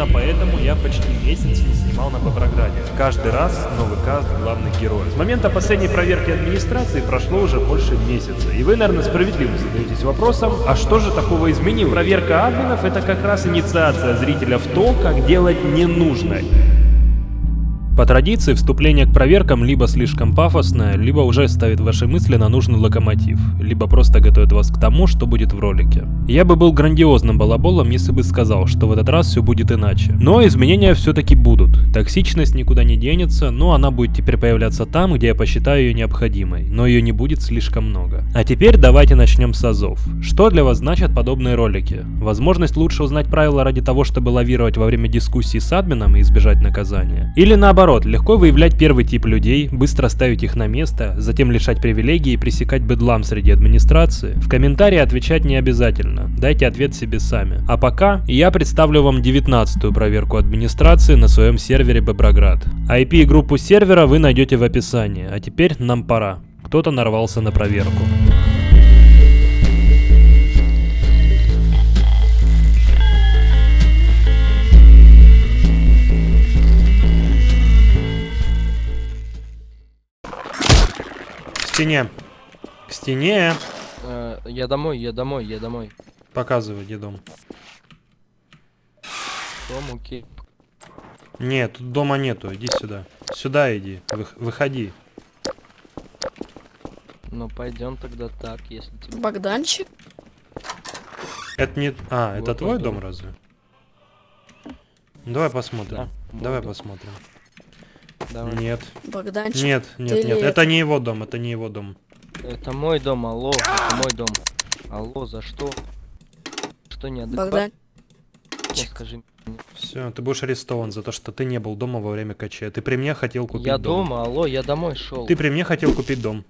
Именно поэтому я почти месяц не снимал на Боброграде. Каждый раз новый каст главных героев. С момента последней проверки администрации прошло уже больше месяца. И вы, наверное, справедливо задаетесь вопросом, а что же такого изменилось? Проверка админов это как раз инициация зрителя в то, как делать ненужное. По традиции, вступление к проверкам либо слишком пафосное, либо уже ставит ваши мысли на нужный локомотив, либо просто готовит вас к тому, что будет в ролике. Я бы был грандиозным балаболом, если бы сказал, что в этот раз все будет иначе. Но изменения все-таки будут. Токсичность никуда не денется, но она будет теперь появляться там, где я посчитаю ее необходимой, но ее не будет слишком много. А теперь давайте начнем с азов. Что для вас значат подобные ролики? Возможность лучше узнать правила ради того, чтобы лавировать во время дискуссии с админом и избежать наказания? Или наоборот, легко выявлять первый тип людей, быстро ставить их на место, затем лишать привилегий и пресекать бедлам среди администрации. В комментарии отвечать не обязательно, дайте ответ себе сами. А пока я представлю вам 19-ю проверку администрации на своем сервере Боброград. IP и группу сервера вы найдете в описании, а теперь нам пора. Кто-то нарвался на проверку. стене. К стене. Э, я домой, я домой, я домой. Показывай, где дом. Дом, окей. Нет, тут дома нету. Иди сюда. Сюда иди. Вы, выходи. Ну пойдем тогда так, если тебе. Богданчик? Это не. А, вот это твой дом, дом разве? Давай посмотрим. Да, Давай посмотрим. Давай. Нет. Богданчик. Нет, нет, нет. Это не его дом, это не его дом. Это мой дом, алло, это мой дом. Алло, за что? Что не Богдан. Скажи Все, ты будешь арестован за то, что ты не был дома во время кача. Ты при мне хотел купить я дом. Я дома, алло, я домой шел. Ты при мне хотел купить дом.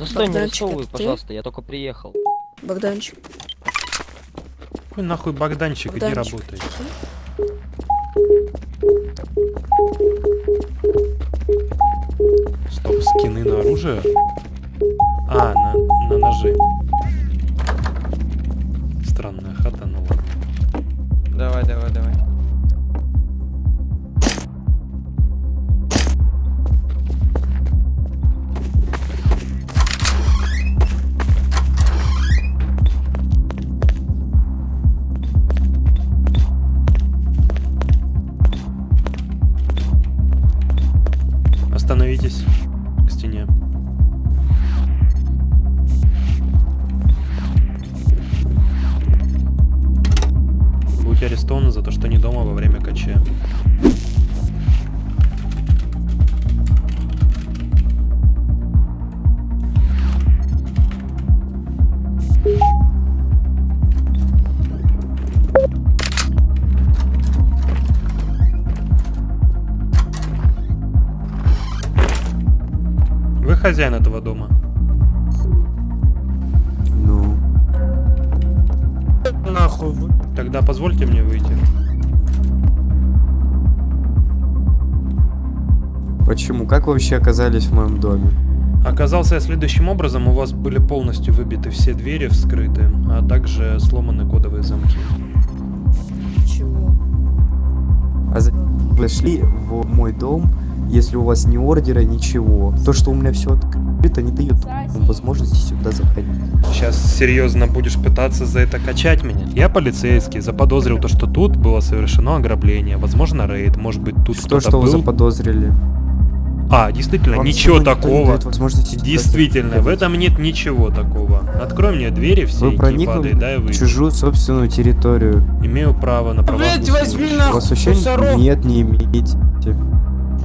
Да стой, не арестовывай, пожалуйста, ты? я только приехал. Богданчик. Ой, нахуй Богданчик, Богданчик. иди работай. Стоп, скины на оружие? А, на, на ножи. Странная хата, ну ладно. Давай, давай, давай. Вообще оказались в моем доме? Оказался я следующим образом. У вас были полностью выбиты все двери вскрыты, а также сломаны кодовые замки. Чего? А за... Зашли в мой дом если у вас ни ордера, ничего. То, что у меня все открыто, не дает возможности сюда заходить. Сейчас серьезно будешь пытаться за это качать меня? Я полицейский, заподозрил то, что тут было совершено ограбление, возможно рейд, может быть тут Что, что был? вы заподозрили? А, действительно, Вам ничего такого. Действительно, в этом нет ничего такого. Открой мне двери все, Вы проникли да, в чужую собственную территорию. Имею право на право. Блять, возьми нахуй, нет, не имеете.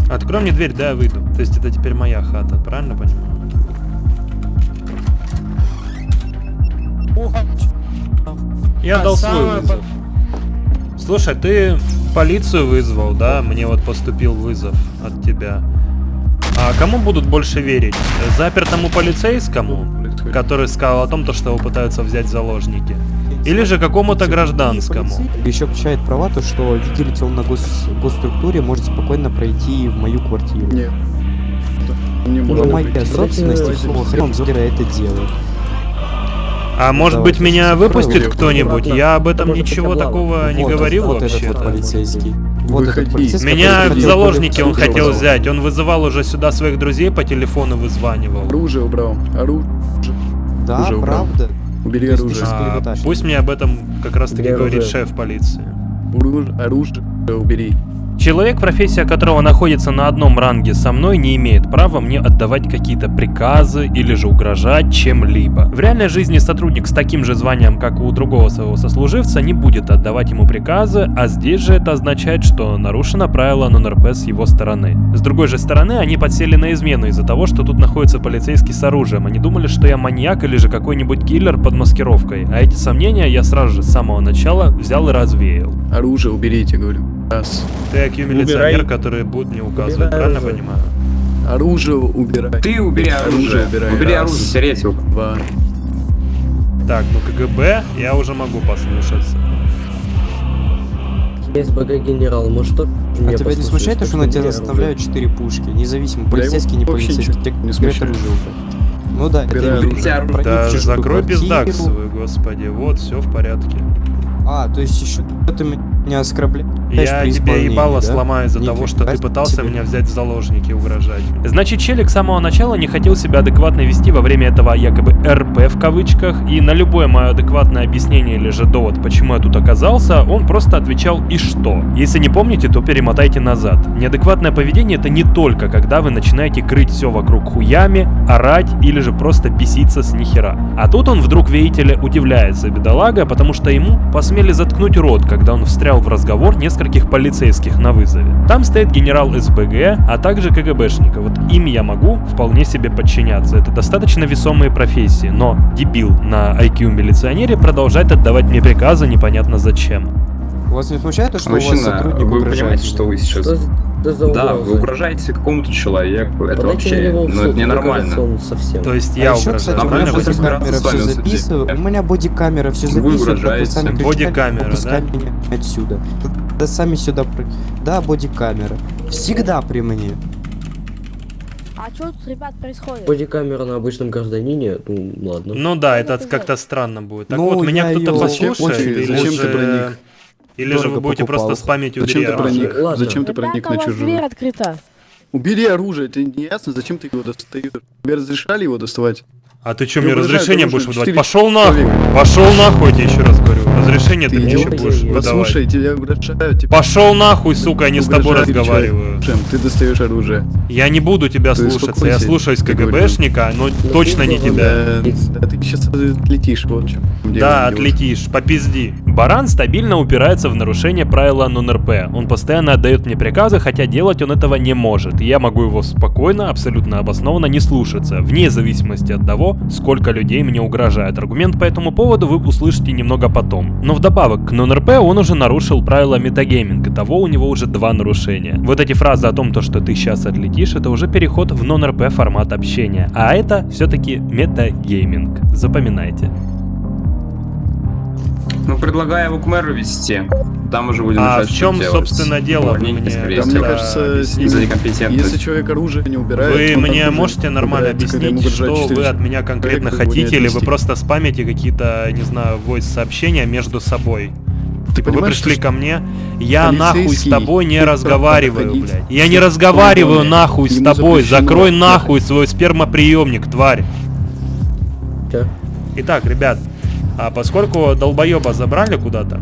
Открой мне дверь, да, я выйду. То есть это теперь моя хата, правильно понимаю? Я дал свой вызов. Слушай, ты полицию вызвал, да? Мне вот поступил вызов от тебя. А кому будут больше верить? Запертому полицейскому, который сказал о том, что его пытаются взять заложники? Или же какому-то гражданскому. Еще качает права то, что видите он на гос госструктуре может спокойно пройти в мою квартиру. Нет. Не моя собственность, и хрен это делает. А может Давайте быть меня выпустит кто-нибудь? Я об этом Можно ничего такого не говорил вот этот вот вообще. полицейский. Вот этот Выходи. полицейский, Меня в заложники он хотел взять. Он вызывал уже сюда своих друзей по телефону вызванивал. Оружие убрал. Оружие. Да, Уже убрал. правда. Убери оружие. А, пусть мне об этом как раз таки говорит оружие? шеф полиции. Оружие, оружие убери. Человек, профессия которого находится на одном ранге со мной, не имеет права мне отдавать какие-то приказы или же угрожать чем-либо. В реальной жизни сотрудник с таким же званием, как и у другого своего сослуживца, не будет отдавать ему приказы, а здесь же это означает, что нарушено правило нон-РП с его стороны. С другой же стороны, они подсели на измену из-за того, что тут находится полицейский с оружием. Они думали, что я маньяк или же какой-нибудь киллер под маскировкой. А эти сомнения я сразу же с самого начала взял и развеял. Оружие уберите, говорю. Раз. Ты IQ милиционер, Убирай. который будет мне указывать, Убирай правильно оружие. понимаю? Оружие убирай. Ты убери оружие. убирай. Убери Раз. оружие, Серетик. Два. Так, ну КГБ я уже могу послушаться. СБГ генерал, может что? А тебя не смущает то, что на тебя заставляют 4 пушки? Независимо, полицейский, не полицейский. не смущает. оружие. Ну да, это не- оружие. оружие. Да, закрой пиздак свой, господи. Вот, все в порядке. А, то есть еще ты меня оскорбляешь Я тебе ебало да? сломаю из-за того, что ты пытался себе. меня взять в заложники и угрожать. Значит, Челик с самого начала не хотел себя адекватно вести во время этого якобы РП в кавычках, и на любое мое адекватное объяснение или же довод, почему я тут оказался, он просто отвечал «и что?». Если не помните, то перемотайте назад. Неадекватное поведение это не только когда вы начинаете крыть все вокруг хуями, орать или же просто беситься с нихера. А тут он вдруг, видите ли, удивляется, бедолага, потому что ему посмели заткнуть рот, когда он встрял в разговор нескольких полицейских на вызове. Там стоит генерал СБГ, а также КГБшника. Вот им я могу вполне себе подчиняться. Это достаточно весомые профессии, но дебил на IQ милиционере продолжает отдавать мне приказы непонятно зачем. Вас не смущает то, что у вас Мужчина, сотрудник вы угрожает понимаете, что вы сейчас... Что за, что за Да, вы угрожаете какому-то человеку. Это Подайте вообще... Ну, суд, это ненормально. совсем. То есть А я еще, кстати, угрожаю, у меня бодикамера все записывает. У меня бодикамера все Вы записывает. как угрожаете. Бодикамера, «Выпускай да? меня отсюда. Да сами сюда... при- Да, бодикамера. Всегда при мне. А что тут, ребят, происходит? Бодикамера на обычном гражданине, ну ладно. Ну да, это как-то странно будет. Так Ну, вот, меня кто-то послушает, очень- зачем же... ты проник? Или же вы будете покупал. просто спамить Зачем убери ты проник? Ладно. Зачем ты проник Ребята, на у вас дверь чужую? открыта. Убери оружие, это не ясно, зачем ты его достаешь? Тебе разрешали его доставать? А ты что, мне разрешение будешь выдавать? четыре Пошел нахуй! Пошел нахуй, я тебе еще раз говорю. Разрешение ты Ты мне еще будешь выдавать. Послушай, тебя угрожают. Тебе Пошел нахуй, сука, я не с тобой угрожают разговариваю. Чем? Ты достаешь оружие. Я не буду тебя Ты слушаться, я слушаюсь. КГБшника, но точно не ты тебя. Да, ты сейчас отлетишь, вот чем Да, отлетишь, попизди. Баран стабильно упирается в нарушение правила нон-РП. Он постоянно отдает мне приказы, хотя делать он этого не может. Я могу его спокойно, абсолютно обоснованно не слушаться, вне зависимости от того, сколько людей мне угрожает. Аргумент по этому поводу вы услышите немного потом. Но вдобавок к нон-РП он уже нарушил правила метагейминг, и того у него уже два нарушения. Вот эти фразы о том, то, что ты сейчас отлетишь, это уже переход в нон-РП формат общения. А это все-таки метагейминг. Запоминайте. Ну, предлагаю его к мэру вести. Там уже будем А решать, в что чем, делать. собственно, дело? Увольнение, мне скорее Да, мне кажется, объясните. с За ним- некомпетентность. Если человек оружие не убирает, Вы мне можете нормально объяснить, что вы от меня конкретно хотите, или вы просто спамите какие-то, не знаю, войс-сообщения между собой? Ты вы пришли что- ко мне, я нахуй с тобой не разговариваю, блядь. Я не разговариваю нахуй с тобой, закрой нахуй свой спермоприемник, тварь. Итак, ребят, а поскольку долбоеба забрали куда-то,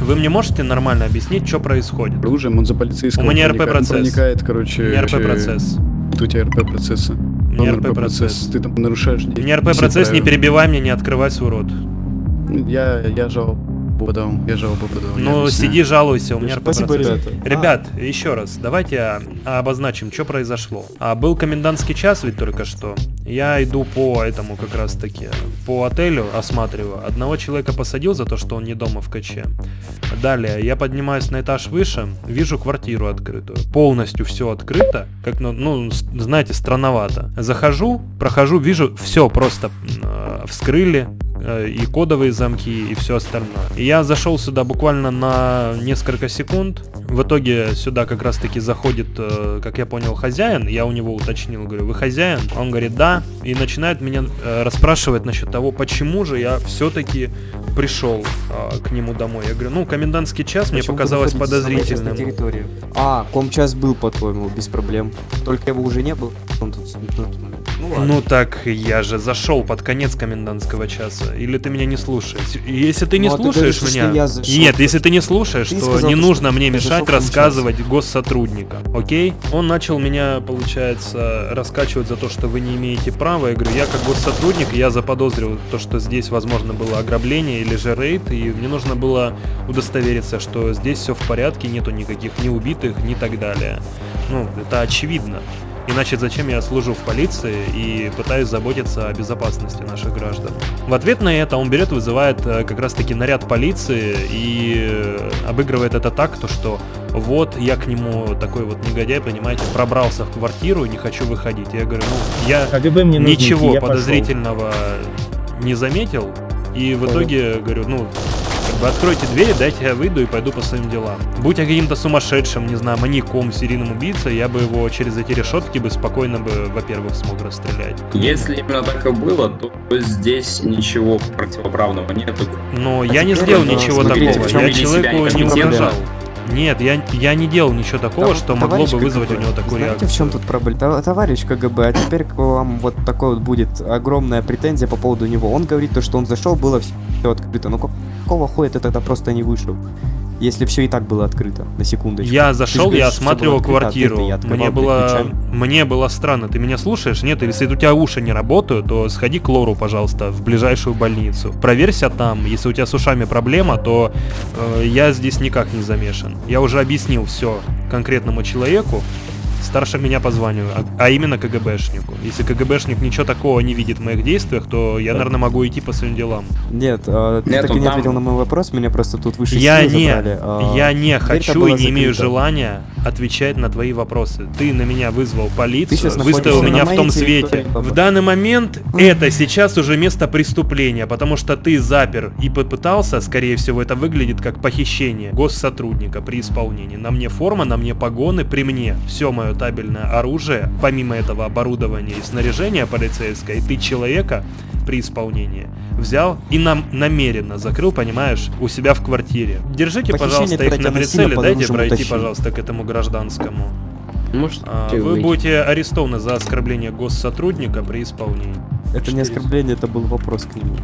вы мне можете нормально объяснить, что происходит? оружием, он за полицейского У меня РП-процесс. проникает, короче... У меня РП-процесс. э, У тебя РП-процессы. У меня РП-процесс. Ты там нарушаешь... У меня РП-процесс, не перебивай меня, не открывай свой рот. Я, я жалобу подал, я жалобу подал. Ну, сиди, жалуйся, у меня Спасибо, ребята. Ребят, еще раз, давайте а, обозначим, что произошло. А, был комендантский час ведь только что. Я иду по этому как раз таки, по отелю осматриваю. Одного человека посадил за то, что он не дома в КЧ. Далее, я поднимаюсь на этаж выше, вижу квартиру открытую. Полностью все открыто, как, ну, ну, знаете, странновато. Захожу, прохожу, вижу, все просто э, вскрыли, и кодовые замки, и все остальное. И я зашел сюда буквально на несколько секунд. В итоге сюда как раз таки заходит, э, как я понял, хозяин. Я у него уточнил, говорю, вы хозяин? Он говорит, да. И начинает меня э, расспрашивать насчет того, почему же я все-таки пришел э, к нему домой. Я говорю, ну, комендантский час мне Почему вы показалось находитесь на подозрительным. территории? А, комчас был, по-твоему, без проблем. Только его уже не было. Он тут- ну, ну, ладно. Ну так я же зашел под конец комендантского часа. Или ты меня не слушаешь? Если ты не Ну, а ты слушаешь говоришь, меня. я зашел. Нет, если ты не слушаешь, Ты то сказал, не что нужно мне ты мешать рассказывать госсотрудникам. Окей? Он начал меня, получается, раскачивать за то, что вы не имеете права. Я говорю, я как госсотрудник, я заподозрил то, что здесь, возможно, было ограбление или же рейд, и мне нужно было удостовериться, что здесь все в порядке, нету никаких ни убитых, ни так далее. Ну, это очевидно. Иначе зачем я служу в полиции и пытаюсь заботиться о безопасности наших граждан? В ответ на это он берет, вызывает э, как раз таки наряд полиции и э, обыгрывает это так, то что вот я к нему такой вот негодяй, понимаете, пробрался в квартиру и не хочу выходить. Я говорю, ну я КГБ мне нужно ничего идти, я пошел. подозрительного не заметил. И в итоге говорю, ну, бы откройте двери, дайте я выйду и пойду по своим делам. Будь я каким-то сумасшедшим, не знаю, маньяком, серийным убийцей, я бы его через эти решетки бы спокойно бы, во-первых, смог расстрелять. Если именно так и было, то здесь ничего противоправного нету. Но А я не сделал ничего смотрите, такого. Я человеку не угрожал. Нет, я, я не делал ничего такого, Тов- что могло бы вызвать у КГБ, него такую Знаете, реакцию. в чем тут проблема? Тов- Товарищ КГБ, а теперь к вам вот такой вот будет огромная претензия по поводу него. Он говорит то, что он зашел, было все открыто. Но какого хуя ты тогда просто не вышел? Если все и так было открыто, на секундочку. Я зашел, говоришь, я осматривал открыто, квартиру. не открывал, Мне было, ключами. мне было странно. Ты меня слушаешь? Нет, если у тебя уши не работают, то сходи к Лору, пожалуйста, в ближайшую больницу. Проверься там. Если у тебя с ушами проблема, то э, я здесь никак не замешан. Я уже объяснил все конкретному человеку. Старше меня по званию, а, а именно КГБшнику. Если КГБшник ничего такого не видит в моих действиях, то я, наверное, могу идти по своим делам. Нет, а, ты Нет, так и не там- ответил на мой вопрос, меня просто тут выше Я не, забрали. а, я не хочу и не имею закрыта. желания отвечать на твои вопросы. Ты на меня вызвал полицию, выставил меня в том свете. В данный момент это сейчас уже место преступления, потому что ты запер и попытался, скорее всего, это выглядит как похищение госсотрудника при исполнении. На мне форма, на мне погоны, при мне все мое табельное оружие, помимо этого оборудования и снаряжения полицейское, и ты человека при исполнении взял и нам намеренно закрыл, понимаешь, у себя в квартире. Держите, Похищение пожалуйста, их на прицеле, дайте пройти, утащили. пожалуйста, к этому гражданскому. Может, А, Вы выйти? будете арестованы за оскорбление госсотрудника при исполнении. Это не оскорбление, это был вопрос к нему.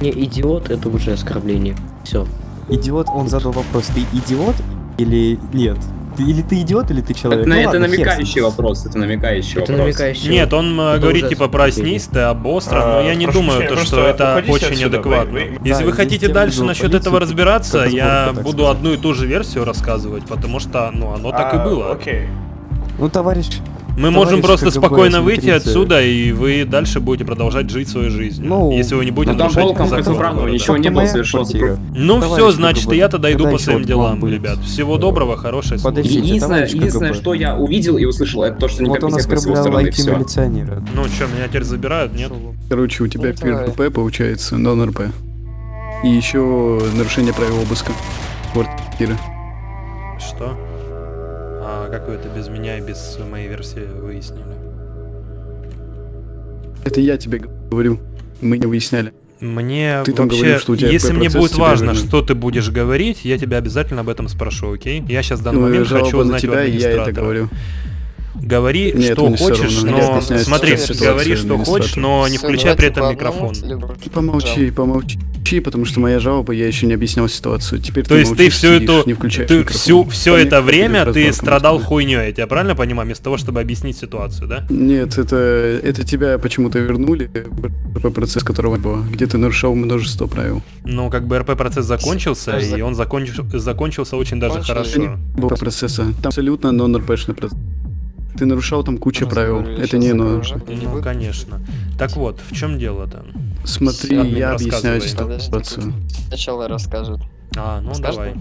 Не, идиот, это уже оскорбление. Все. Идиот, он задал вопрос, ты идиот или нет? Ты, или ты идиот, или ты человек? Это, Ну это ладно, хер намекающий вопрос, это намекающий Это вопрос. намекающий. Нет, он э, Это говорит уже типа проснись, ты но А, я не прошу думаю, то, что это очень отсюда, вы- адекватно. вы- Если Да, вы хотите дальше насчет полицию, этого разбираться, я буду сказать. одну и ту же версию рассказывать, потому что, ну, оно так и А, было. Окей. Ну, товарищ, Мы можем просто КГБ, спокойно выйти отсюда, и вы дальше будете продолжать жить своей жизнью. Ну, если вы не будете ну, там нарушать законы противоправного города. ничего не было квартира. Ну Товарищ все, значит, КГБ, я-то дойду когда по своим делам, будет? ребят. Всего доброго, хорошей службы. Единственное, единственное, что я увидел и услышал, это то, что Вот он некомпетентность с его оскорблял стороны, и IT все. милиционера. Ну что, меня теперь забирают, нет? Короче, у тебя. ПРП получается, нон-РП. И еще нарушение правил обыска квартиры. Что? А как вы это без меня и без моей версии выяснили? Это я тебе говорю. Мы не выясняли. Мне Ты там вообще, говорил, что у тебя если мне будет важно, что ты будешь говорить, я тебя обязательно об этом спрошу, окей? Я сейчас в данный Ну, момент хочу на узнать у и я это администратора. говорю. Говори, Нет, что хочешь, но смотри, говори, что хочешь, но не включай при этом микрофон. Ты помолчи, помолчи, потому что моя жалоба, я еще не объяснял ситуацию. Теперь То ты есть ты всю сидишь, эту, не включаешь ты микрофон. всю, все Понятно, это время ты страдал будет. хуйней, я тебя правильно понимаю, вместо того, чтобы объяснить ситуацию, да? Нет, это, это тебя почему-то вернули, по процесс которого было, где ты нарушал множество правил. Ну, как бы РП-процесс закончился, и он закончил, закончился очень даже хорошо. Было процесса. Там абсолютно нон-РПшный процесс. Ты нарушал там кучу правил. Это не но. Ну, конечно. Так вот, в чем дело-то? Смотри, я объясняю ситуацию. Сначала расскажет. А, ну давай.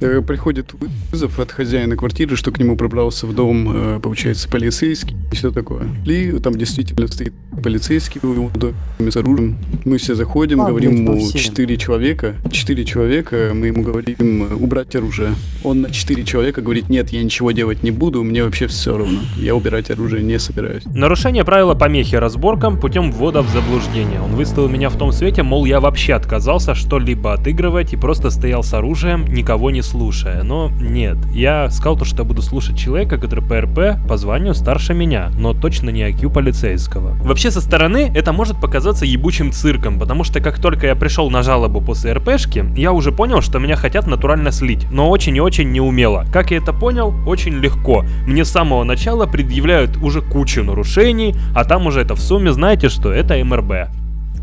Э, Приходит вызов от хозяина квартиры, что к нему пробрался в дом, э, получается, полицейский и все такое. Ли там действительно стоит полицейский его доме с оружием. Мы все заходим, А, говорим блядь, по ему четыре человека. Четыре человека, мы ему говорим э, убрать оружие. Он на четыре человека говорит, нет, я ничего делать не буду, мне вообще все равно. Я убирать оружие не собираюсь. Нарушение правила помехи разборкам путем ввода в заблуждение. Он выставил меня в том свете, мол, я вообще отказался что-либо отыгрывать и просто стоял с оружием, никого не слушая. Но нет, я сказал то, что я буду слушать человека, который по РП по званию старше меня, но точно не IQ полицейского. Вообще со стороны это может показаться ебучим цирком, потому что как только я пришел на жалобу после РПшки, я уже понял, что меня хотят натурально слить, но очень и очень неумело. Как я это понял? Очень легко. Мне с самого начала предъявляют уже кучу нарушений, а там уже это в сумме, знаете что, это МРБ.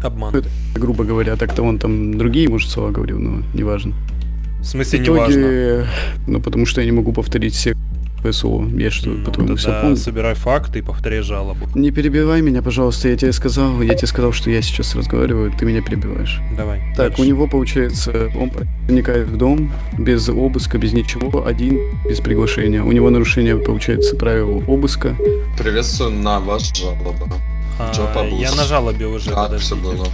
Обман. Грубо говоря, так-то он там другие, может, слова говорил, но неважно. В В смысле, неважно. итоге, ну, потому что я не могу повторить все ПСО. Я что, Ну, по-твоему, все помню? собирай факты и повторяй жалобу. Не перебивай меня, пожалуйста, я тебе сказал, я тебе сказал, что я сейчас разговариваю, ты меня перебиваешь. Давай. Так, дальше. у него получается, он проникает в дом без обыска, без ничего, один, без приглашения. У него нарушение, получается, правил обыска. Приветствую на ваш жалоба. А, я на жалобе уже, Как подождите. все было?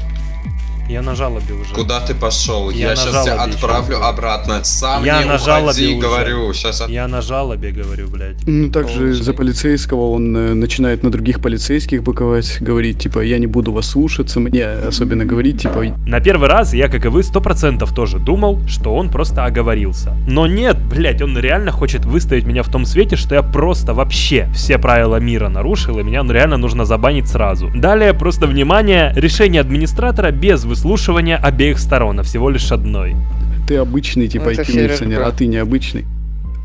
Я на жалобе уже. Куда ты пошел? Я Я, сейчас тебя жалобе отправлю ещё. обратно. Сам Я не на жалобе уходи, уже. говорю. Сейчас Я на жалобе говорю, блядь. Ну, также за полицейского он э, начинает на других полицейских быковать, говорить, типа, я не буду вас слушаться, мне особенно говорить, типа, На первый раз я, как и вы, сто процентов тоже думал, что он просто оговорился. Но нет, блять, он реально хочет выставить меня в том свете, что я просто вообще все правила мира нарушил, и меня ну, реально нужно забанить сразу. Далее, просто внимание, решение администратора без выслушивания обеих сторон, а всего лишь одной. ты обычный, типа, Ну, ФРРП. а ты необычный.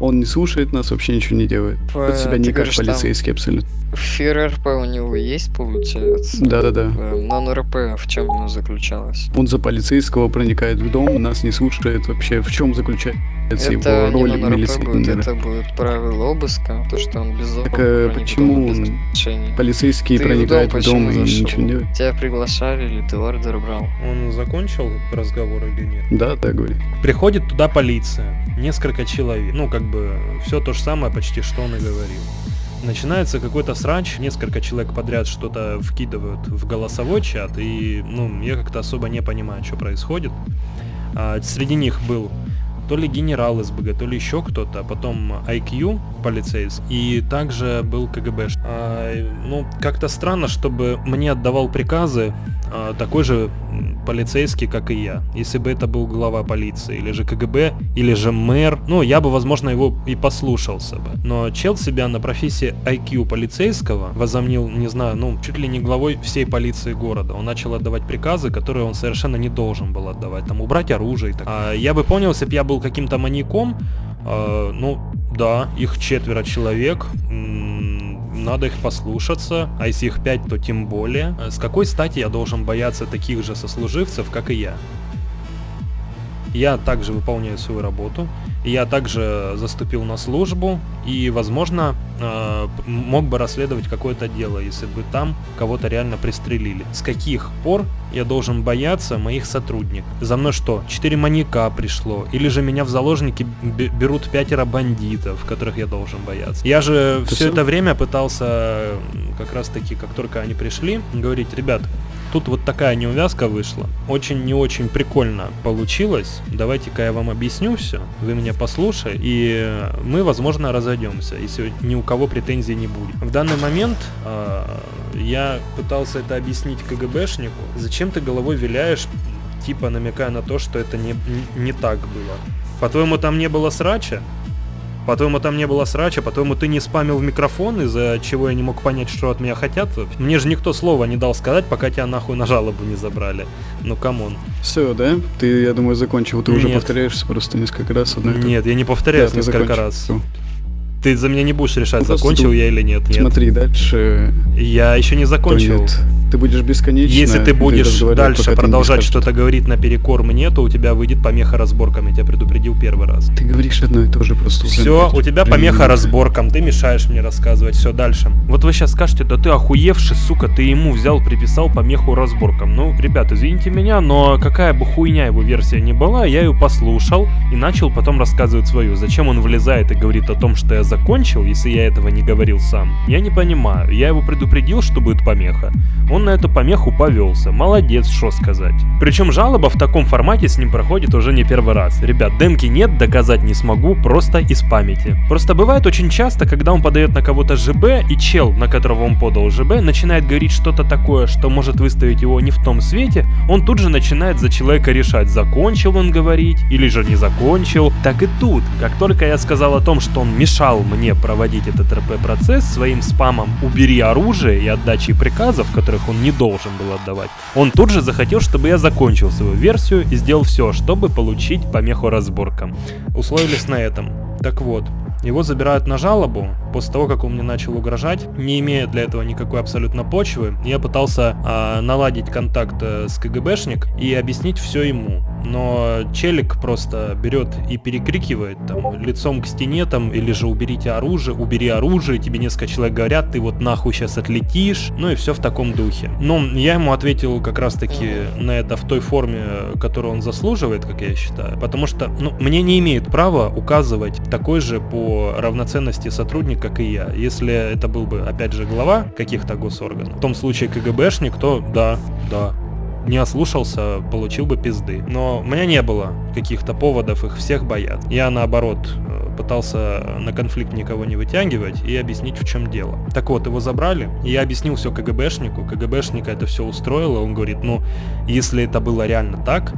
Он не слушает нас, вообще ничего не делает. Э, Ведет себя не как говоришь, там- полицейский абсолютно. ФРРП у него есть, получается? Да-да-да. Э, Non-РП в чем оно заключалось? Он за полицейского проникает в дом, нас не слушает вообще. В чем заключается это его роль милиционера? это будет правило обыска, то, что он без Так в почему без полицейский Ты дом в дом и ничего не делает? Тебя приглашали или ты ордер брал? Он закончил разговор или нет? Да, так говорит. Приходит туда полиция, несколько человек, ну как бы все то же самое почти, что он и говорил. Начинается какой-то срач, несколько человек подряд что-то вкидывают в голосовой чат, и ну я как-то особо не понимаю, что происходит. А, среди них был то ли генерал СБГ, то ли еще кто-то, а потом IQ полицейский, и также был КГБ. А, ну, как-то странно, чтобы мне отдавал приказы такой же полицейский, как и я. Если бы это был глава полиции, или же КГБ, или же мэр, ну, я бы, возможно, его и послушался бы. Но чел себя на профессии IQ полицейского возомнил, не знаю, ну, чуть ли не главой всей полиции города. Он начал отдавать приказы, которые он совершенно не должен был отдавать. Там, убрать оружие и так. А я бы понял, если бы я был каким-то маньяком, а, ну, да, их четверо человек, надо их послушаться, а если их пять, то тем более. С какой стати я должен бояться таких же сослуживцев, как и я? Я также выполняю свою работу, я также заступил на службу и, возможно, э, мог бы расследовать какое-то дело, если бы там кого-то реально пристрелили. С каких пор я должен бояться моих сотрудников? За мной что, четыре маньяка пришло? Или же меня в заложники бе- берут пятеро бандитов, которых я должен бояться? Я же Ты все сам- это время пытался, как раз таки, как только они пришли, говорить, ребят, Тут вот такая неувязка вышла. Очень не очень прикольно получилось. Давайте-ка я вам объясню все. Вы меня послушай. И мы, возможно, разойдемся, если ни у кого претензий не будет. В данный момент э, я пытался это объяснить КГБшнику. Зачем ты головой виляешь, типа намекая на то, что это не, не, не так было? По-твоему, там не было срача? По-твоему, там не было срача, по-твоему, ты не спамил в микрофон, из-за чего я не мог понять, что от меня хотят. Мне же никто слова не дал сказать, пока тебя нахуй на жалобу не забрали. Ну, come on. Все, да? Ты, я думаю, закончил. Ты уже Нет. повторяешься просто несколько раз. одно. Нет, я не повторяюсь Да, несколько закончил. раз. Ты за меня не будешь решать, Ну, закончил ты я или нет. Нет. Смотри, дальше Я еще не закончил. нет. Ты будешь бесконечно Если ты будешь разговаривать, дальше продолжать что-то говорить наперекор мне, то у тебя выйдет помеха разборкам. Я тебя предупредил первый раз. Ты говоришь одно и то же просто. Все, у тебя помеха разборкам, ты мешаешь мне рассказывать, все дальше. Вот вы сейчас скажете, да ты охуевший, сука, ты ему взял, приписал помеху разборкам. Ну, ребят, извините меня, но какая бы хуйня его версия не была, я ее послушал и начал потом рассказывать свою. Зачем он влезает и говорит о том, что я закончил, если я этого не говорил сам? Я не понимаю. Я его предупредил, что будет помеха. Он на эту помеху повелся. Молодец, что сказать. Причем жалоба в таком формате с ним проходит уже не первый раз. Ребят, демки нет, доказать не смогу, просто из памяти. Просто бывает очень часто, когда он подает на кого-то ЖБ, и чел, на которого он подал ЖБ, начинает говорить что-то такое, что может выставить его не в том свете, он тут же начинает за человека решать, закончил он говорить или же не закончил. Так и тут, как только я сказал о том, что он мешал мне проводить этот РП-процесс своим спамом «убери оружие» и отдачей приказов, которых он не должен был отдавать, он тут же захотел, чтобы я закончил свою версию и сделал все, чтобы получить помеху разборкам. Условились на этом. Так вот, его забирают на жалобу после того, как он мне начал угрожать, не имея для этого никакой абсолютно почвы. Я пытался а, наладить контакт э, с КГБшник и объяснить все ему. Но челик просто берет и перекрикивает там лицом к стене там, или же уберите оружие, убери оружие, тебе несколько человек говорят, ты вот нахуй сейчас отлетишь, ну и все в таком духе. Но я ему ответил как раз таки на это в той форме, которую он заслуживает, как я считаю, потому что, ну, мне не имеет права указывать такой же по равноценности сотрудник, как и я. Если это был бы, опять же, глава каких-то госорганов, в том случае КГБшник, то да, да, не ослушался, получил бы пизды. Но у меня не было каких-то поводов их всех боят. Я наоборот э, пытался на конфликт никого не вытягивать и объяснить в чем дело. Так вот, его забрали, и я объяснил все КГБшнику, КГБшника это все устроило, он говорит, ну, если это было реально так,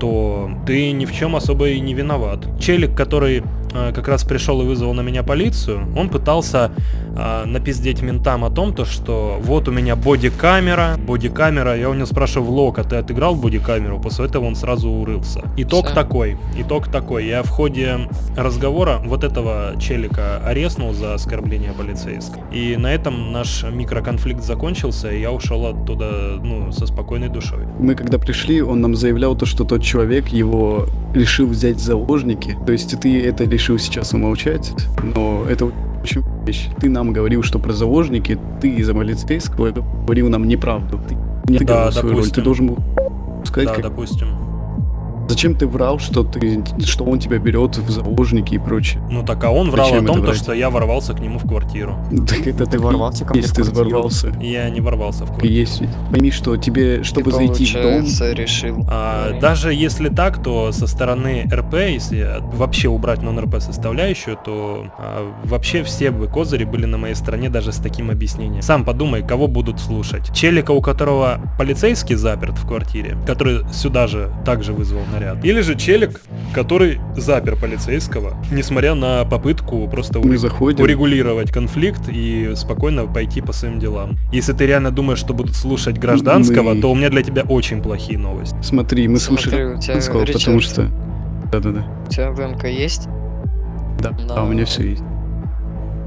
то ты ни в чем особо и не виноват. Челик, который как раз пришел и вызвал на меня полицию, он пытался э, напиздеть ментам о том, то, что вот у меня боди-камера, боди-камера, я у него спрашиваю, Влог, а ты отыграл боди-камеру? После этого он сразу урылся. Итог Всё. такой, итог такой, я в ходе разговора вот этого челика ареснул за оскорбление полицейского. И на этом наш микроконфликт закончился, и я ушел оттуда, ну, со спокойной душой. Мы когда пришли, он нам заявлял то, что тот человек его решил взять в заложники. То есть ты это решил сейчас умолчать, но это очень вещь. Ты нам говорил, что про заложники, ты из-за полицейского говорил нам неправду. Ты не Да, свою роль, допустим. ты должен был сказать, Да, как... допустим. Зачем ты врал, что ты, что он тебя берет в заложники и прочее. Ну так, а он врал Зачем о том, то, что я ворвался к нему в квартиру. Так это Ты ворвался ко мне есть, в ты квартиру? ворвался. Я не ворвался в квартиру. есть ведь. Пойми, что тебе, чтобы Ты, зайти в дом, решил. А, даже если так, то со стороны РП, если вообще убрать нон-РП составляющую, то а, вообще все бы козыри были на моей стороне даже с таким объяснением. Сам подумай, кого будут слушать. Челика, у которого полицейский заперт в квартире, который сюда же также вызвал наряд. Или же челик, который запер полицейского, несмотря на попытку просто мы уре- заходим, урегулировать конфликт и спокойно пойти по своим делам. Если ты реально думаешь, что будут слушать гражданского, Мы- то у меня для тебя очень плохие новости. смотри, мы Смотри, слушали Ричард, потому что... Да-да-да. У тебя ВМК есть? Да, Да. а у меня все есть.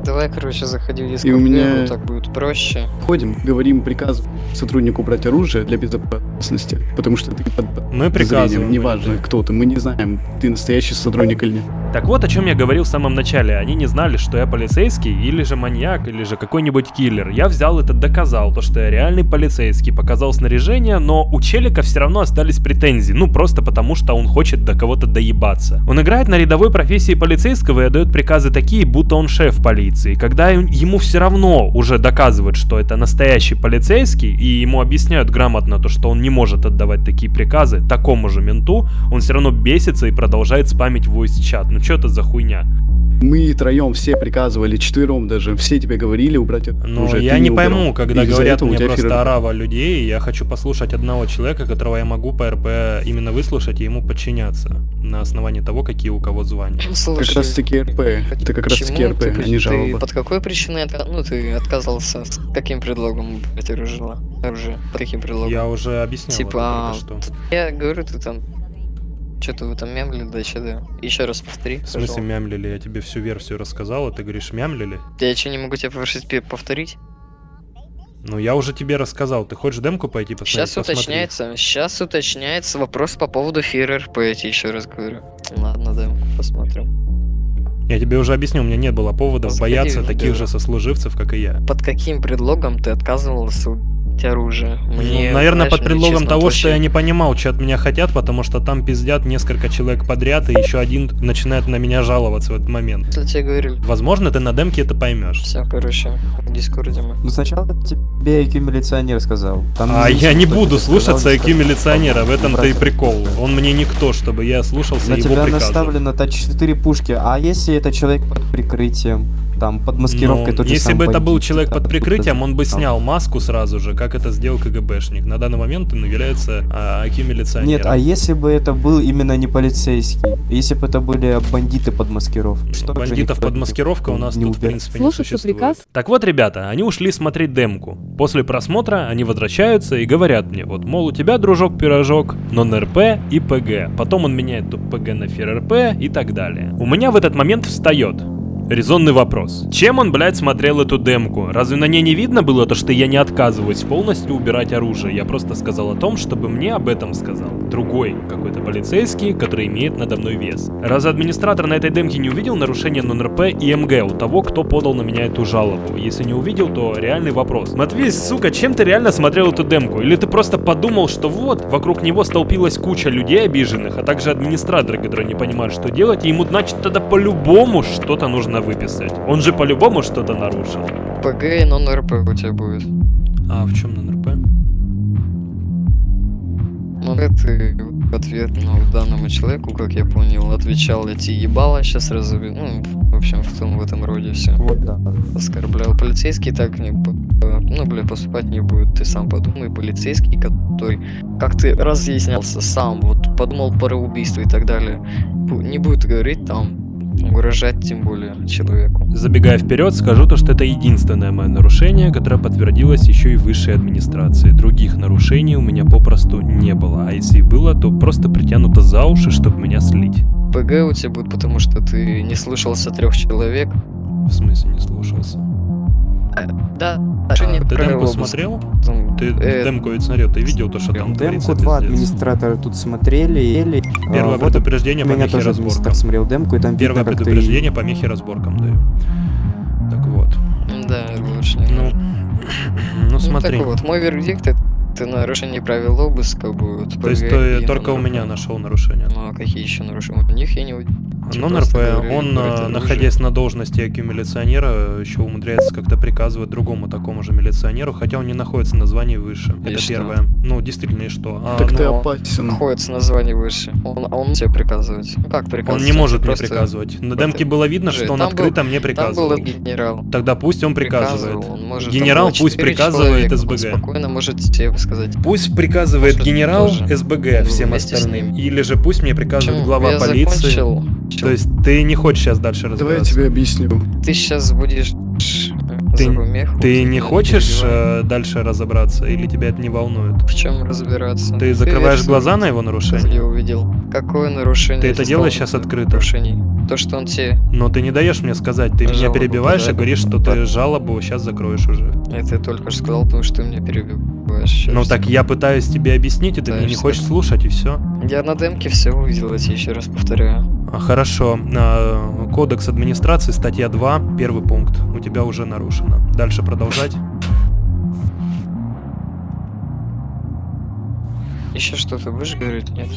Давай, короче, заходи в И у меня- дискорд, так будет проще. Ходим, говорим приказ сотруднику брать оружие для безопасности, потому что ты под Мы приказываем. неважно кто ты, мы не знаем, ты настоящий сотрудник или нет. Так вот, о чем я говорил в самом начале. Они не знали, что я полицейский, или же маньяк, или же какой-нибудь киллер. Я взял это, доказал, то, что я реальный полицейский, показал снаряжение, но у Челика все равно остались претензии. Ну, просто потому, что он хочет до кого-то доебаться. Он играет на рядовой профессии полицейского и отдает приказы такие, будто он шеф полиции. Когда ему все равно уже доказывают, что это настоящий полицейский, и ему объясняют грамотно то, что он не может отдавать такие приказы такому же менту, он все равно бесится и продолжает спамить voice чат. Ну что это за хуйня? Мы троем все приказывали, четвером даже, все тебе говорили убрать Ну, оружие, я ты не убирал. пойму, когда Из-за говорят мне просто фир- орава людей, и я хочу послушать одного человека, которого я могу по РП именно выслушать и ему подчиняться на основании того, какие у кого звания. Слушай, Как раз таки РП, это как раз таки РП, ты, а не ты жалоба. под какой причиной ну, ты отказался? С каким предлогом брать оружие? оружие? Под каким предлогом? Я уже объяснял Типа, а, это только что. Я говорю, ты там... Что-то вы там мямлили, да, что да? Еще раз повтори. В смысле пожалуйста. мямлили? Я тебе всю версию рассказал, а ты говоришь мямлили? Я что, не могу тебя попросить повторить? Ну, я уже тебе рассказал. Ты хочешь демку пойти посмотреть? Сейчас Посмотри. уточняется, сейчас уточняется вопрос по поводу Фир РП, я тебе еще раз говорю. Ладно, да, посмотрим. Я тебе уже объяснил, у меня не было поводов Заходи бояться в таких дело. же сослуживцев, как и я. Под каким предлогом ты отказывался оружие. Мне, Ну, наверное, знаешь, под мне, предлогом честно, того, вот что я вообще- не понимал, что от меня хотят, потому что там пиздят несколько человек подряд, и еще один начинает на меня жаловаться в этот момент. Если тебе говорили. Возможно, ты на демке это поймешь. Все, короче, в Дискорде мы. Ну сначала тебе IQ милиционер сказал. Там А я не буду слушаться IQ милиционера, в этом-то и прикол. Он мне никто, чтобы я слушался На его тебя наставлено та 4 пушки, а если это человек под прикрытием, там, под маскировкой, Ну, тот же если сам бы это был человек под прикрытием, он бы снял маску сразу же, как это сделал КГБшник. На данный момент он является а, IQ милиционером. Нет, а если бы это был именно не полицейский? Если бы это были бандиты под маскировкой? Что Бандитов под маскировкой у нас не тут, в уберег? принципе, не Слушаться существует. приказ? Так вот, ребята, они ушли смотреть демку. После просмотра они возвращаются и говорят мне, вот, мол, у тебя, дружок-пирожок, нон-РП и ПГ. Потом он меняет ПГ на ФРРП и так далее. У меня в этот момент встает Резонный вопрос. Чем он, блядь, смотрел эту демку? Разве на ней не видно было то, что я не отказываюсь полностью убирать оружие? Я просто сказал о том, чтобы мне об этом сказал другой какой-то полицейский, который имеет надо мной вес. Разве администратор на этой демке не увидел нарушение нон-РП и МГ у того, кто подал на меня эту жалобу? Если не увидел, то реальный вопрос. Матвей, сука, чем ты реально смотрел эту демку? Или ты просто подумал, что вот, вокруг него столпилась куча людей обиженных, а также администраторы, которые не понимают, что делать, и ему, значит, тогда по-любому что-то нужно выписать. Он же по-любому что-то нарушил. ПГ и нон-РП у тебя будет. А в чем нон-РП? Ну, это в ответ ну, данному человеку, как я понял, отвечал эти ебала, сейчас разуби... Ну, в общем, в том, в этом роде все. Вот, да. Оскорблял. Полицейский так не... э, Ну, бля, поступать не будет. Ты сам подумай, полицейский, который, как ты разъяснялся сам, вот подумал про убийство и так далее, не будет говорить там, угрожать тем более человеку. Забегая вперед, скажу то, что это единственное мое нарушение, которое подтвердилось еще и высшей администрации. Других нарушений у меня попросту не было, а если и было, то просто притянуто за уши, чтобы меня слить. ПГ у тебя будет, потому что ты не слышался трех человек. В смысле не слушался? Да, ты демку смотрел? Ты э, демку ведь смотрел, ты видел то, что там творится, Демку два администратора тут смотрели, ели. Первое А, предупреждение у по меня мехе тоже разборкам. смотрел демку, и там Первое ты... предупреждение по мехе разборкам даю. Так вот. Да, лучше не Ну, нужно. ну смотри. так вот, мой вердикт это, это нарушение правил обыска будет. То есть ты и только у нон-РП. меня нашел нарушение. Ну а какие еще нарушения? У них я не увидел. Просто НРП, говорю, он, а, оружие. находясь на должности IQ милиционера, еще умудряется как-то приказывать другому такому же милиционеру, хотя он не находится на звании выше. И Это что? первое. Ну, действительно, и что? А, Так ну, ты опасен. Находится название выше. Он, он тебе приказывает. Ну как он приказывать? не может мне Просто- приказывать. На демке было видно, что он там был- открыто мне Там был приказывал. генерал. Тогда пусть он приказывает. Приказывал, он может, Генерал пусть приказывает человека, он СБГ. спокойно может тебе сказать. Пусть приказывает Может, генерал. СБГ всем остальным. Или же пусть мне приказывает Почему? глава я полиции. закончил. То есть ты не хочешь сейчас дальше Давай я тебе объясню. Ты сейчас будешь Ты-. Ты не меня хочешь э, дальше разобраться, или тебя это не волнует? В чем разбираться? Ты закрываешь версию глаза на его Я нарушение? увидел. Какое нарушение? Ты это я делаешь сейчас открыто? Нарушений. То, что он тебе... Но ты не даешь мне сказать, ты меня Жалобу перебиваешь и подать. говоришь, что ты жалобу сейчас закроешь уже. Это я только что сказал, потому что ты меня перебиваешь. Ещё Ну так я пытаюсь тебе объяснить, и ты меня не хочешь слушать, и все. Я на демке все увидел, я тебе еще раз повторяю. Хорошо. А, Кодекс администрации, статья 2, первый пункт. У тебя уже нарушено. Дальше продолжать. Еще что-то будешь говорить? Нет?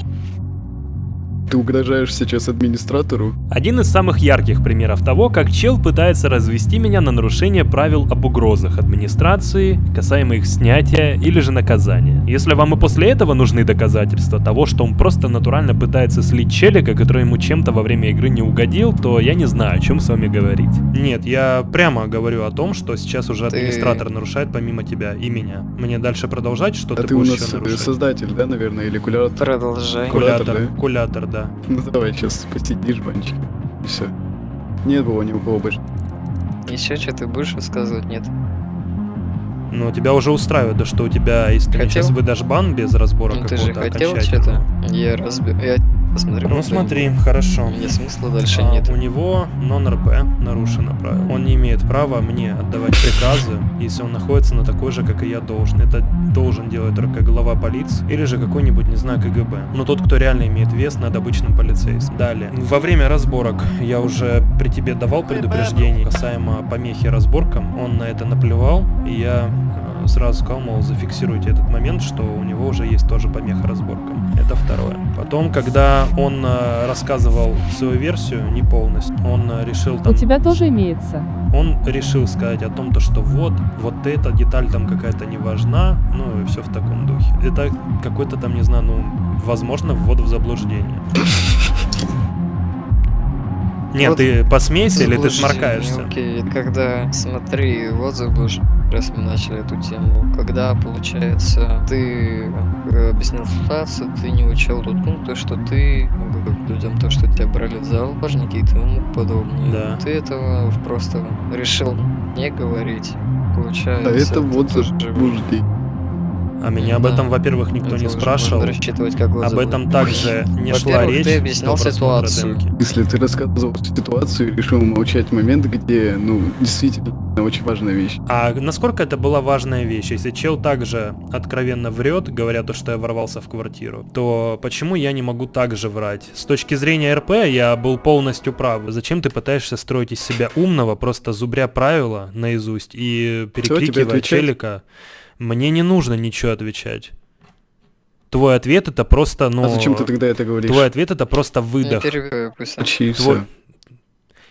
Ты угрожаешь сейчас администратору? Один из самых ярких примеров того, как чел пытается развести меня на нарушение правил об угрозах администрации, касаемо их снятия или же наказания. Если вам и после этого нужны доказательства того, что он просто натурально пытается слить челика, который ему чем-то во время игры не угодил, то я не знаю, о чем с вами говорить. Нет, я прямо говорю о том, что сейчас уже Ты- администратор нарушает помимо тебя и меня. Мне дальше продолжать, что А ты, ты у будешь нас еще э, нарушать? создатель, да, наверное, или кулятор? Продолжай. Кулятор, Кулятор, да? кулятор, да. Ну давай сейчас посидишь, банчик. И все. Нет было ни у кого больше. Еще что ты будешь высказывать? Нет. Ну, тебя уже устраивает, да что у тебя, если Хотел? сейчас выдашь бан без разбора Ну ты же какого-то хотел что-то? Я разбил. Я посмотрел. Ну смотри, демку. хорошо. Мне смысла дальше А, нет. У него нон-РП нарушено правило. Он не имеет права мне отдавать приказы, если он находится на такой же, как и я должен. Это должен делать только глава полиции или же какой-нибудь, не знаю, КГБ. Но тот, кто реально имеет вес над обычным полицейским. Далее. Во время разборок я уже при тебе давал предупреждение касаемо помехи разборкам. Он на это наплевал, и я э, сразу сказал, мол, зафиксируйте этот момент, что у него уже есть тоже помеха разборкам. Это второе. Потом, когда он э, рассказывал свою версию, не полностью, он э, решил там... У тебя тоже имеется. Он решил сказать о том, то, что вот, вот эта деталь там какая-то не важна, ну и все в таком духе. Это какой-то там, не знаю, ну, возможно, ввод в заблуждение. Нет, Вот ты посмейся или ты сморкаешься? Окей, когда, смотри, вот заблуждение, раз мы начали эту тему, когда, получается, ты э, объяснил ситуацию, ты не учел тот пункт, то, что ты ну, людям то, что тебя брали в заложники и тому подобное. Да. Ты этого просто решил не говорить. Получается. А это вот заблуждение. А меня об этом, во-первых, никто не спрашивал. рассчитывать как Об этом также не шла Во-первых, речь ты объяснял ситуацию. Если ты рассказывал ситуацию и решил молчать момент, где, ну, действительно очень важная вещь. А насколько это была важная вещь? Если чел также откровенно врет, говоря то, что я ворвался в квартиру, то почему я не могу также врать? С точки зрения РП я был полностью прав. Зачем ты пытаешься строить из себя умного, просто зубря правила наизусть и перекрикивая отвечать? челика? Мне не нужно ничего отвечать. Твой ответ это просто, ну... А зачем ты тогда это говоришь? Твой ответ это просто выдох. он- Почти Твой-.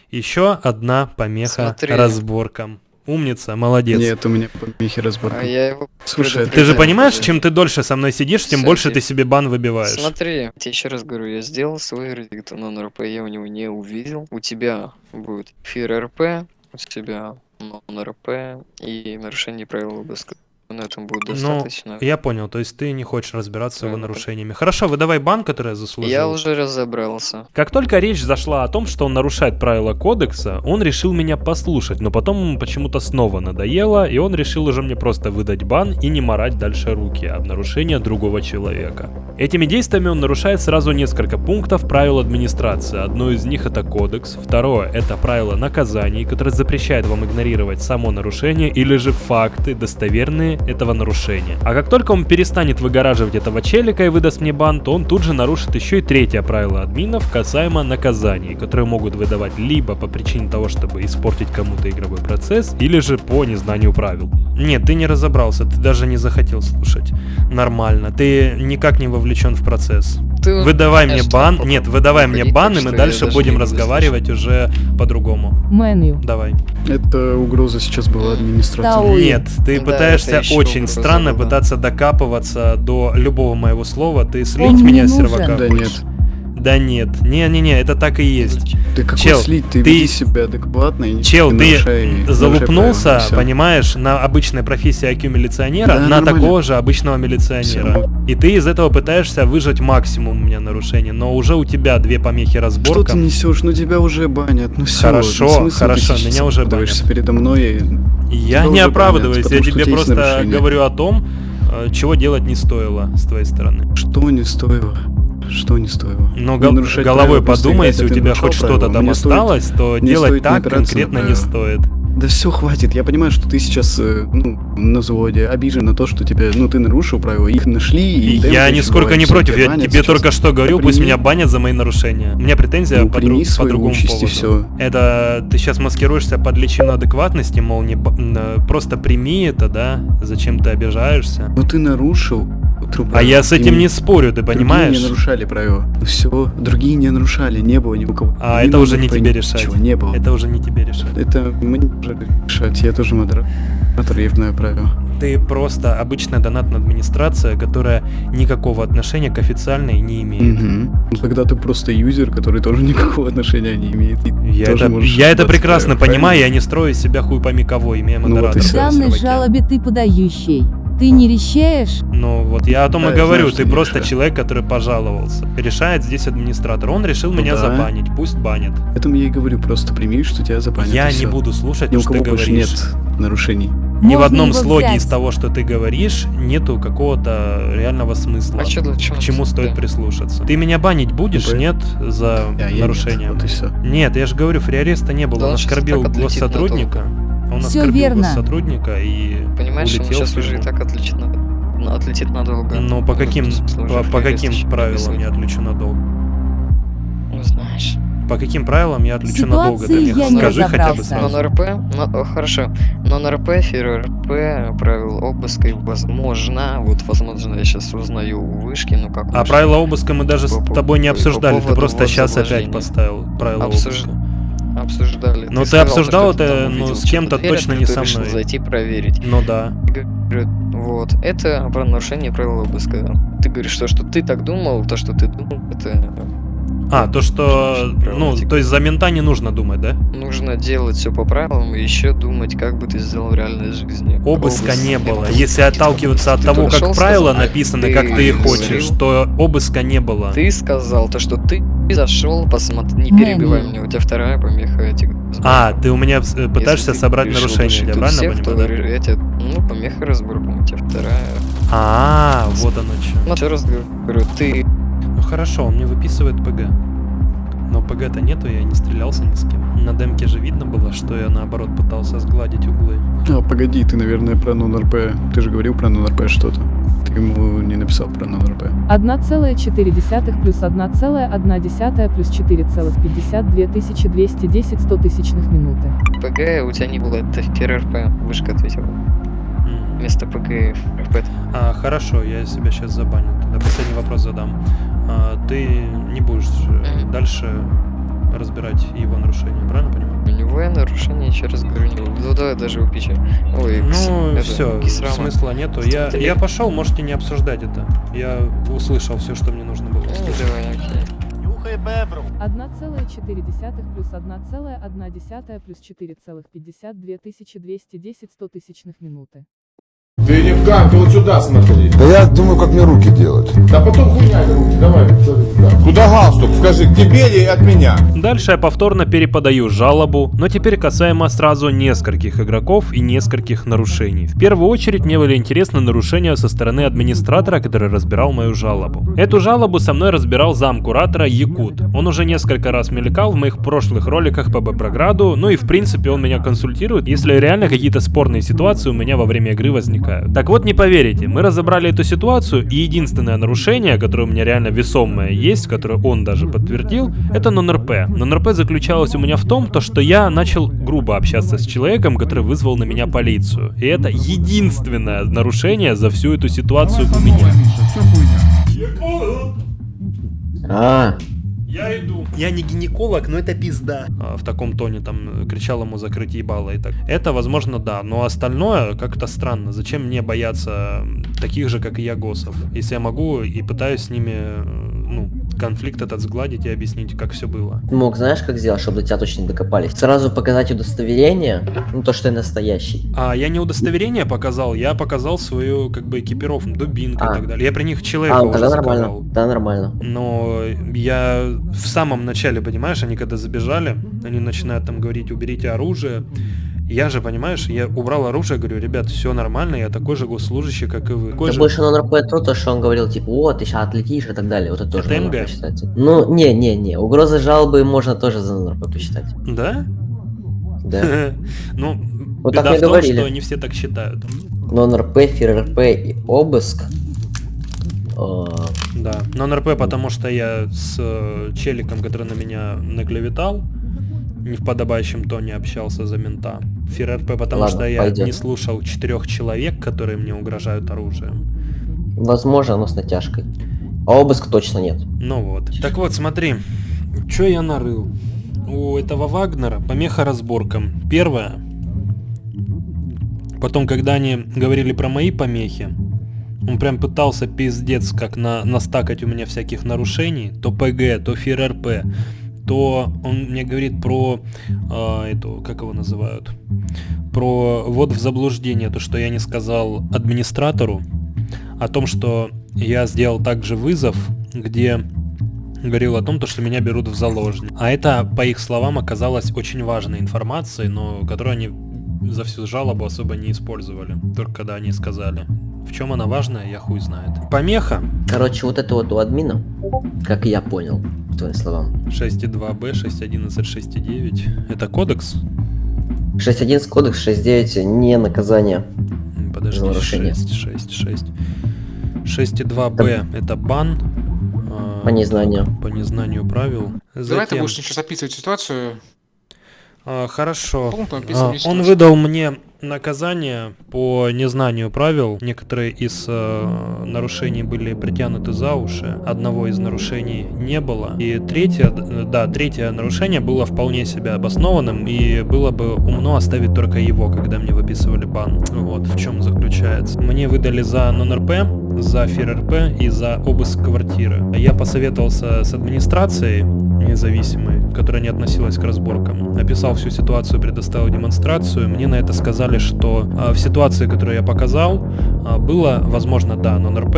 Еще одна помеха Смотри. разборкам. Умница, молодец. Нет, у меня помехи А разборка. я его Слушай, Ты же понимаешь, уже. чем ты дольше со мной сидишь, тем Всё, больше ты себе бан выбиваешь. Смотри, я тебе еще раз говорю, я сделал свой вердикт на НРП, я у него не увидел. У тебя будет эфир РП, у тебя нон-РП и нарушение правил обыска. На этом будет Ну, достаточно. Я понял, то есть ты не хочешь разбираться с его Да, да. нарушениями. Хорошо, выдавай бан, который я заслужил. Я уже разобрался. Как только речь зашла о том, что он нарушает правила кодекса, он решил меня послушать, но потом ему почему-то снова надоело, и он решил уже мне просто выдать бан и не морать дальше руки об нарушении другого человека. Этими действиями он нарушает сразу несколько пунктов правил администрации. Одно из них это кодекс, второе это правило наказаний, которое запрещает вам игнорировать само нарушение или же факты достоверные этого нарушения. А как только он перестанет выгораживать этого челика и выдаст мне бан, то он тут же нарушит еще и третье правило админов касаемо наказаний, которые могут выдавать либо по причине того, чтобы испортить кому-то игровой процесс, или же по незнанию правил. Нет, ты не разобрался, ты даже не захотел слушать. Нормально, ты никак не вовлечен в процесс. Ты Выдавай мне бан, нет, выдавай мне бан, и мы дальше будем разговаривать уже по-другому. Меню. Давай. Это угроза сейчас была Ой. Нет, ты пытаешься очень странно пытаться докапываться до любого моего слова. Ты слить меня с сервака. Да нет. Да нет, не-не-не, это так и есть. Ты какой Чел, слить? Ты, ты- себя адекватно и Чел, ты нарушай- нарушай залупнулся, всё. понимаешь, на обычной профессии IQ милиционера, Да, на нормально. такого же обычного милиционера. Всё. И ты из этого пытаешься выжать максимум у меня нарушений, но уже у тебя две помехи Что разборка. ты несешь? Ну тебя уже банят. Ну все. Хорошо, хорошо, меня уже банят. передо мной. и- Я Тебя не оправдываюсь, банят, я что тебе просто говорю о том, э, чего делать не стоило с твоей стороны. Что не стоило? Что не стоило? Но Не гол- головой правила, просто подумай, играть, если у тебя хоть что-то там осталось, то делать так конкретно не стоит. Да все, хватит. Я понимаю, что ты сейчас э, ну, на взводе, обижен на то, что тебя, ну, ты нарушил правила, их нашли, и... Я нисколько не против, я тебе только что говорил, Да пусть прими. меня банят за мои нарушения. У меня претензия Ну, по, прими друг- по другому поводу. всё. Это ты сейчас маскируешься под личину адекватности, мол, не просто прими это, да? Зачем ты обижаешься? Ну ты нарушил. А я с этим не спорю, ты Другие понимаешь? не нарушали правила. Все, другие не нарушали, не было ни у кого. А Ни это уже не тебе решать. Ничего не было. Это уже не тебе решать. Это мне уже решать, я тоже модератор, я знаю правила. Ты просто обычная донатная администрация, которая никакого отношения к официальной не имеет. Ну, Тогда ты просто юзер, который тоже никакого отношения не имеет. Я тоже это, я это прекрасно понимаю, я не строю из себя хуй пойми кого, имея Ну вот и модератора. всё. В данной жалобе ты подающий. Ты не решаешь? Ну вот я о том Да, и говорю, знаю, что ты не просто решаю. человек, который пожаловался. Решает здесь администратор. Он решил Ну меня да. забанить, пусть банит. Поэтому я и говорю, просто прими, что тебя забанят. я не буду слушать Ни у что ты кого больше говоришь. нет нарушений. Ни в Можно одном его слоге взять. из того, что ты говоришь, нету какого-то реального смысла. А для чего к чему ты- стоит да. прислушаться? Ты меня банить будешь, Ну, нет, за А я нарушение? Нет, вот и все. Нет, я же говорю, фриареста не было. Да он оскорбил госсотрудника. Он Всё оскорбил верно. госсотрудника и Понимаешь, он улетел сейчас уже и так отлетит, на... на- отлетит надолго. Ну, по Ну, каким, по, по каким правилам я отлечу надолго? Ну, знаешь. По каким правилам я отлечу надолго, Ситуации Демьеха? я не Скажи хотя бы сразу. Но на РП, ну, о, хорошо, но на РП, фир РП, правил обыска, и возможно, вот возможно, я сейчас узнаю у вышки, ну как А вышки, правила обыска мы даже с По- по- тобой не по обсуждали, ты поводу просто сейчас опять поставил правила Обсуж- обыска. Обсуждали. Но ты сказал, обсуждал что это, ну, с кем-то точно не ты со мной. зайти проверить. Ну да. Говорю, Вот, это про нарушение правил обыска. Ты говоришь, что, что ты так думал, то, что ты думал, это А, то что, ну, Правильно. то есть за мента не нужно думать, да? нужно делать все по правилам и еще думать, как бы ты сделал в реальной жизни. Обыска Обыск не было. был. Если отталкиваться от того, как шел, правила сказал, написаны, ты как ты и хочешь, говорил. то обыска не было. Ты сказал то, что ты зашел, посмотри, не перебивай меня, у тебя вторая помеха, говорю. А, ты у меня э, Если пытаешься собрать нарушение, я правильно понимаю? тебе, ну, помеха разборка, у тебя вторая. А, вот оно что. Ну, еще раз говорю, ты хорошо, он мне выписывает ПГ. Но ПГ-то нету, я не стрелялся ни с кем. На демке же видно было, что я наоборот пытался сгладить углы. А, погоди, ты, наверное, про нон-РП. Ты же говорил про нон-РП что-то. Ты ему не написал про нон-РП. 1,4 плюс 1,1 плюс 4,52 2210 100 тысячных минуты. ПГ у тебя не было, это ФРРП, вышка ответила. Вместо ПГ ФРРП. А, хорошо, я себя сейчас забаню. Тогда последний вопрос задам. А, ты не будешь Мгм. дальше разбирать его нарушения, правильно понимаю? У него я нарушение, еще раз говорю, не. Ну давай даже упичи. Ой, Ну, это, все, Кисрама. смысла нету. Я, я пошел, можете не обсуждать это. Я услышал все, что мне нужно было Ну, давай, окей. 1,4 плюс 1,1 плюс 4,52 2210 100 тысячных минуты. Вот сюда смотри. Да я думаю, как мне руки делать. Да потом хуйня руки, давай. Куда галстук? Скажи, к тебе или от меня? Дальше я повторно переподаю жалобу, но теперь касаемо сразу нескольких игроков и нескольких нарушений. В первую очередь мне были интересны нарушения со стороны администратора, который разбирал мою жалобу. Эту жалобу со мной разбирал зам куратора Якут. Он уже несколько раз мелькал в моих прошлых роликах по Боброграду, ну и в принципе он меня консультирует, если реально какие-то спорные ситуации у меня во время игры возникают. Так вот, не поверите, мы разобрали эту ситуацию, и единственное нарушение, которое у меня реально весомое есть, которое он даже подтвердил, это нон-РП. Нон-РП заключалось у меня в том, то, что я начал грубо общаться с человеком, который вызвал на меня полицию. И это единственное нарушение за всю эту ситуацию у меня. А, Я иду. Я не гинеколог, но это пизда. А, в таком тоне там э, кричал ему закрыть ебало и так. Это, возможно, да, но остальное как-то странно. Зачем мне бояться таких же, как и я, госов? Если я могу и пытаюсь с ними, э, ну, конфликт этот сгладить и объяснить, как все было. мог знаешь, как сделать, чтобы до тебя точно не докопались? Сразу показать удостоверение, ну то, что я настоящий. А я не удостоверение показал, я показал свою, как бы, экипировку, дубинку А. и так далее. Я при них человека А, уже тогда заковал. нормально, да, нормально. Но я в самом начале, понимаешь, они когда забежали, они начинают там говорить, уберите оружие. Я же, понимаешь, я убрал оружие, говорю, ребят, все нормально, я такой же госслужащий, как и вы. Такой Это же- больше нон РП то, то, что он говорил, типа, о, ты сейчас отлетишь и так далее. Вот это тоже Это МГ? РП считается. Ну, не, не, не. Угрозы жалобы можно тоже за РП посчитать. Да? Да. Ну, Вот беда так в том, говорили. что не все так считают. Нон РП, фир РП и обыск. Э, Да, но НРП, потому что я с э, челиком, который на меня наклеветал, не в подобающем тоне общался за мента. Фир РП, потому Ладно, что я пойдет. не слушал четырех человек, которые мне угрожают оружием. Возможно, но с натяжкой. А обыск точно нет. Ну вот. Так вот, смотри, что я нарыл. У этого Вагнера помеха разборкам. Первое. Потом, когда они говорили про мои помехи, он прям пытался пиздец как на, настакать у меня всяких нарушений. То ПГ, то ФРРП. То он мне говорит про а, эту, как его называют? Про ввод в заблуждение, то, что я не сказал администратору о том, что я сделал также вызов, где говорил о том, то, что меня берут в заложники. А это, по их словам, оказалось очень важной информацией, но которую они за всю жалобу особо не использовали. Только когда они сказали. В чем она важная, я хуй знает. Помеха Короче, вот это вот у админа, как я понял, по твоим словам. 6.2b, 6.11, 6.9. Это кодекс? 6.11 кодекс, 6.9 не наказание. Подожди, За нарушение. 6, 6, 6. 6.2b это бан. а, По незнанию. По незнанию правил. Давай ты Затем- будешь сейчас описывать ситуацию. А, Хорошо. А, Он выдал мне наказание по незнанию правил. Некоторые из э, нарушений были притянуты за уши. Одного из нарушений не было. И третье, да, третье нарушение было вполне себе обоснованным. И было бы умно оставить только его, когда мне выписывали бан. Вот в чем заключается. Мне выдали за нон-РП, за ФИР-РП и за обыск квартиры. Я посоветовался с администрацией независимой, которая не относилась к разборкам. Описал всю ситуацию, предоставил демонстрацию. Мне на это сказали, что а, в ситуации, которую я показал, а, было, возможно, да, нон-РП,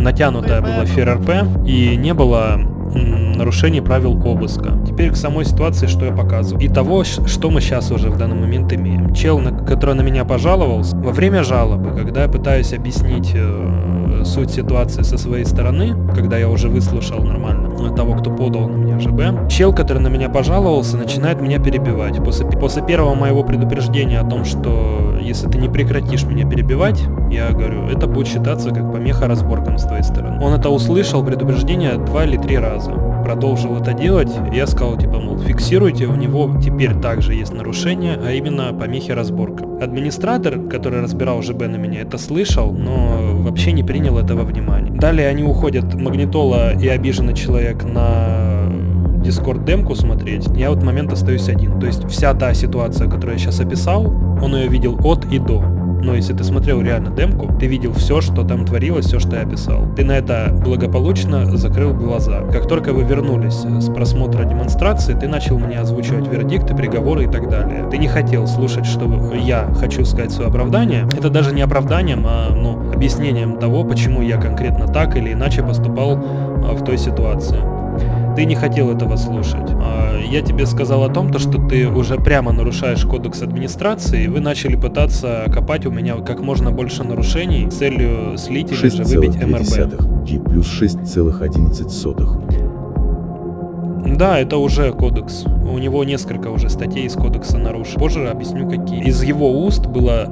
натянутая была ФРРП и не было нарушений правил обыска. Теперь к самой ситуации, что я показываю. И того, что мы сейчас уже в данный момент имеем. Чел, на- который на меня пожаловался, во время жалобы, когда я пытаюсь объяснить э, суть ситуации со своей стороны, когда я уже выслушал нормально того, кто подал на меня ЖБ, чел, который на меня пожаловался, начинает меня перебивать. После, после первого моего предупреждения о том, что если ты не прекратишь меня перебивать, я говорю, это будет считаться как помеха разборкам с твоей стороны. Он это услышал, предупреждение, два или три раза. Продолжил это делать, я сказал, типа, мол, фиксируйте, у него теперь также есть нарушение, а именно помехи разборкам. Администратор, который разбирал ЖБ на меня, это слышал, но вообще не принял этого внимания. Далее они уходят, Магнитола и обиженный человек на Discord демку смотреть, я в этот момент остаюсь один. То есть вся та ситуация, которую я сейчас описал, он ее видел от и до. Но если ты смотрел реально демку, ты видел все, что там творилось, все, что я описал. Ты на это благополучно закрыл глаза. Как только вы вернулись с просмотра демонстрации, ты начал мне озвучивать вердикты, приговоры и так далее. Ты не хотел слушать, что я хочу сказать свое оправдание. Это даже не оправданием, а ну, объяснением того, почему я конкретно так или иначе поступал а, в той ситуации. Ты не хотел этого слушать. А, Я тебе сказал о том, то, что ты уже прямо нарушаешь кодекс администрации, и вы начали пытаться копать у меня как можно больше нарушений с целью слить или же выбить МРБ. 6,2 G плюс 6,11. Да, это уже кодекс. У него несколько уже статей из кодекса нарушено. Позже объясню какие. Из его уст было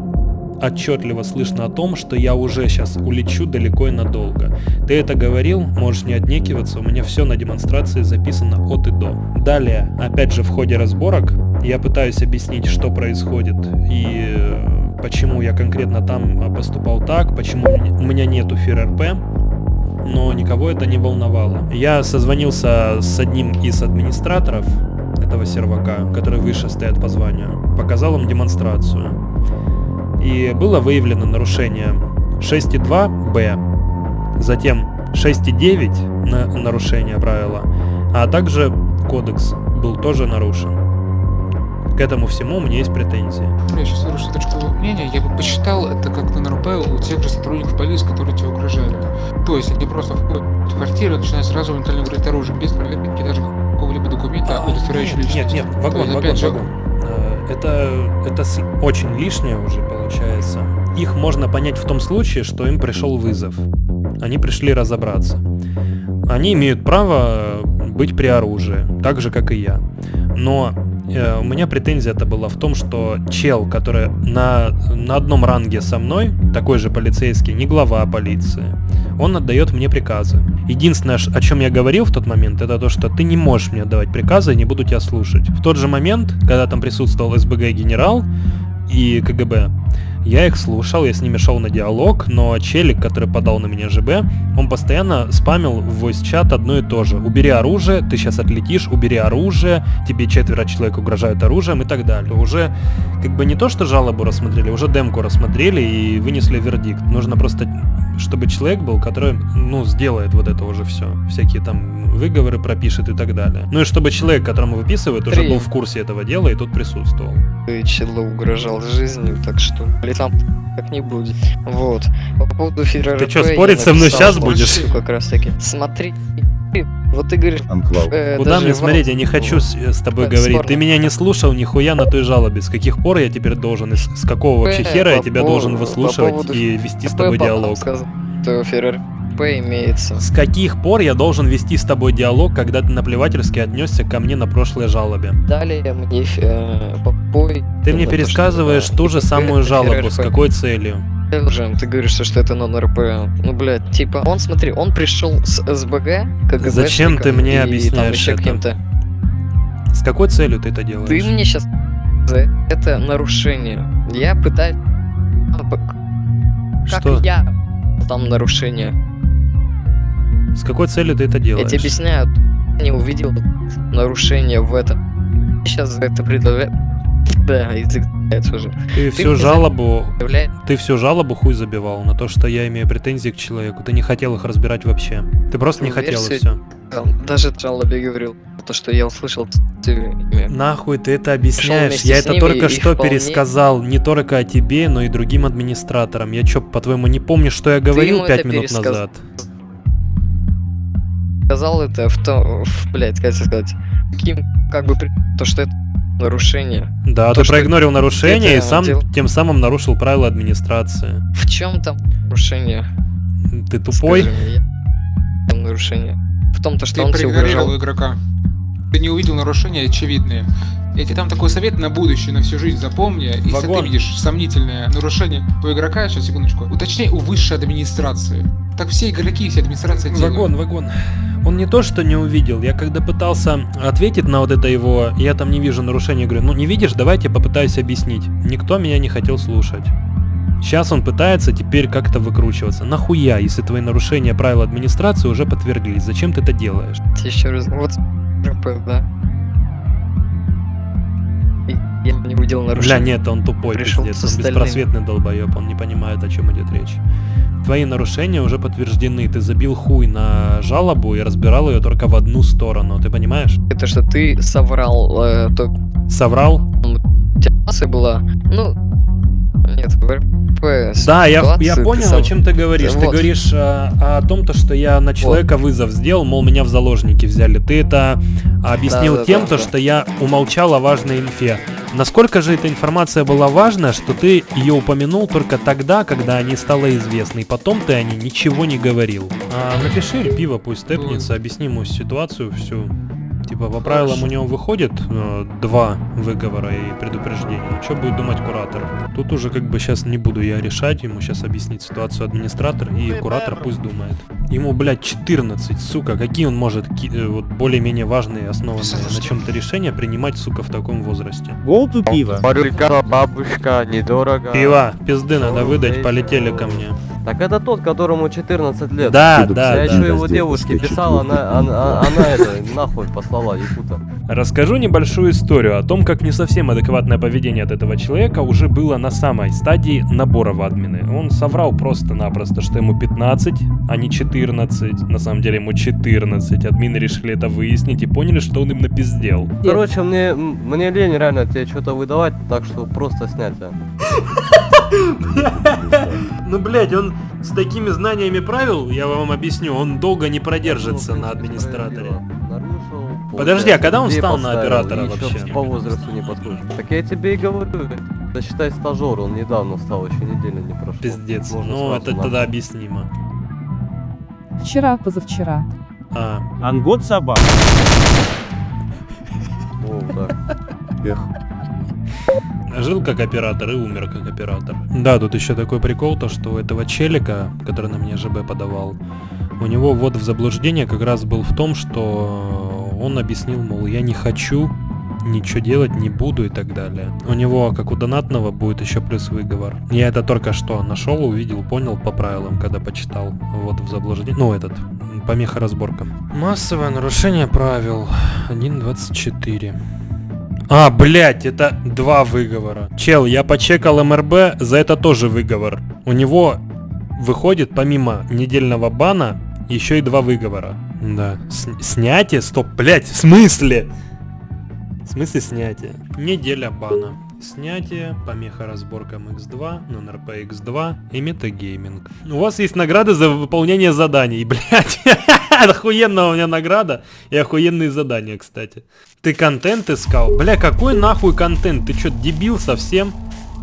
отчетливо слышно о том, что я уже сейчас улечу далеко и надолго. Ты это говорил, можешь не отнекиваться, у меня все на демонстрации записано от и до. Далее, опять же в ходе разборок, я пытаюсь объяснить, что происходит и э, почему я конкретно там э, поступал так, почему у меня- нету ФИР-РП, но никого это не волновало. Я созвонился с одним из администраторов этого сервака, который выше стоят по званию, показал им демонстрацию. И было выявлено нарушение 6.2b, затем 6.9 на нарушение правила, а также кодекс был тоже нарушен. К этому всему у меня есть претензии. Я сейчас выражу точку мнения. Я бы посчитал это как на НРП у тех же сотрудников полиции, которые тебе угрожали. То есть они просто входят в квартиру и начинают сразу моментально говорить оружие, без проверки даже какого-либо документа, удостоверяющего Нет, личность. нет, То вагон, есть, вагон, опять вагон. Это, это очень лишнее уже получается. Их можно понять в том случае, что им пришел вызов. Они пришли разобраться. Они имеют право быть при оружии, так же, как и я. Но э, у меня претензия это была в том, что чел, который на, на одном ранге со мной, такой же полицейский, не глава полиции, он отдает мне приказы. Единственное, о чем я говорил в тот момент, это то, что ты не можешь мне давать приказы, я не буду тебя слушать. В тот же момент, когда там присутствовал СБГ генерал и КГБ, я их слушал, я с ними шел на диалог, но челик, который подал на меня ЖБ, он постоянно спамил в voice-чат одно и то же. Убери оружие, ты сейчас отлетишь, убери оружие, тебе четверо человек угрожают оружием и так далее. Уже как бы не то, что жалобу рассмотрели, уже демку рассмотрели и вынесли вердикт. Нужно просто, чтобы человек был, который, ну, сделает вот это уже все. Всякие там выговоры пропишет и так далее. Ну и чтобы человек, которому выписывают, уже был в курсе этого дела и тут присутствовал. Ты челу угрожал жизнью, так что летам так не будет. Вот. По поводу ФРРП... Ты я спорить со мной что будешь? Как раз таки. Смотри, вот ты говоришь... э, Куда мне смотреть? Я не хочу с, с тобой Э, говорить. спорно. Ты меня не слушал нихуя на той жалобе. С каких пор я теперь должен? С, с какого вообще Э, хера я тебя должен по выслушивать поводу и вести с тобой диалог? сказал, ФРРП имеется. С каких пор я должен вести с тобой диалог, когда ты наплевательски отнесся ко мне на прошлой жалобе? Далее мне э, попой... Ты мне пересказываешь ту же самую жалобу. С какой целью? Жем, ты говоришь, что это нон-РП. Ну, блядь, типа, он, смотри, он пришел с СБГ, КГБшником Зачем ты мне и там объясняешь еще это? каким-то. С какой целью ты это делаешь? Ты мне сейчас за это нарушение. Я пытаюсь... Как Что? я там нарушение? С какой целью ты это Я делаешь? тебе объясняю, не увидел нарушение в этом. Сейчас это предъявляю. Да, язык уже. Ты всю мне за- жалобу, ты всю жалобу хуй забивал на то, что я имею претензии к человеку. Ты не хотел их разбирать вообще. Ты просто не Ну, хотел и все. Даже жалобе говорил, то, что я услышал. Нахуй ты это объясняешь? Я это только что вполне- пересказал не только о тебе, но и другим администраторам. Я чё, по-твоему, не помню, что я говорил пять минут пересказ- назад? Сказал это в том, в, блядь, как это сказать, каким, как бы, при- то, что это нарушение. Да, То, ты проигнорил нарушение и сам дел- тем самым нарушил правила администрации. В чем там нарушение? Ты тупой? Скажи мне, я- там нарушение. В том, то, что Ты он тебе угрожал. игрока. Ты не увидел нарушения очевидные. Я тебе там такой совет на будущее, на всю жизнь запомни. Если Вагон. ты видишь сомнительное нарушение у игрока, сейчас секундочку, уточняй у высшей администрации. Так все игроки, все администрация делают. Вагон, вагон. Он не то, что не увидел. Я когда пытался ответить на вот это его, я там не вижу нарушения, говорю, ну не видишь, давайте попытаюсь объяснить. Никто меня не хотел слушать. Сейчас он пытается теперь как-то выкручиваться. Нахуя, если твои нарушения правил администрации уже подтвердились? Зачем ты это делаешь? Еще раз, вот, РП, да. И Я не увидел Бля, нарушения. нет, он тупой, Пришел пиздец. Он беспросветный долбоеб, он не понимает, о чем идет речь. Твои нарушения уже подтверждены. Ты забил хуй на жалобу и разбирал ее только в одну сторону. Ты понимаешь? Это что ты соврал, э, то Соврал? ситуация была, ну, нет, РП Да, я, я понял, сов- о чем ты говоришь. Ты Вот. говоришь а, о том, то, что я на человека вызов сделал, мол, меня в заложники взяли. Ты это объяснил Да, да, тем, да, то, да. что я умолчал о важной инфе. Насколько же эта информация была важна, что ты ее упомянул только тогда, когда они стало известны, и потом ты о ней ничего не говорил. А, напиши пиво, пусть степнется, объясни ему ситуацию всю. Типа, по правилам у него выходит э, два выговора и предупреждения. Что будет думать куратор? Тут уже как бы сейчас не буду я решать, ему сейчас объяснить ситуацию администратор, и куратор пусть думает. Ему, блядь, 14, сука, какие он может э, вот более-менее важные, основанные на чем-то решения принимать, сука, в таком возрасте? Голту пиво. Парюлька, бабушка, недорого. Пива, пизды надо выдать, полетели ко мне. Так это тот, которому 14 лет. Да, да, Я да. еще его Подожди, девушке писал, она, она, она это, нахуй послала Якута. Расскажу небольшую историю о том, как не совсем адекватное поведение от этого человека уже было на самой стадии набора в админы. Он соврал просто-напросто, что ему 15, а не 14. На самом деле ему 14. Админы решили это выяснить и поняли, что он им напиздел. Короче, мне, мне лень реально тебе что-то выдавать, так что просто снять. а. Ну, блядь, он с такими знаниями правил, я вам объясню, он долго не продержится на администраторе. Подожди, а когда он Людей стал на оператора вообще? по возрасту не подходит. Так я тебе и говорю, да считай стажер, он недавно стал, еще неделя не прошла. Пиздец. Можно Ну, это нахуй. тогда объяснимо. Вчера, позавчера. А. Ангот собак. О, так. Эх. Жил как оператор и умер как оператор. Да, тут еще такой прикол, то что у этого челика, который на мне ЖБ подавал, у него вот в заблуждение как раз был в том, что он объяснил, мол, я не хочу, ничего делать не буду и так далее. У него, как у донатного, будет еще плюс выговор. Я это только что нашел, увидел, понял по правилам, когда почитал. Вот в заблуждение. Ну, этот, помеха разборкам. Массовое нарушение правил. 1.24. А, блять, это два выговора. Чел, я почекал МРБ, за это тоже выговор. У него выходит помимо недельного бана еще и два выговора. Да. С- снятие? Стоп, блять, в смысле? В смысле снятие? Неделя бана. Снятие, помеха разборкам X2, нон-РП X2 и метагейминг. У вас есть награды за выполнение заданий, блять. Охуенная у меня награда и охуенные задания, кстати. Ты контент искал? Бля, какой нахуй контент? Ты чё, дебил совсем?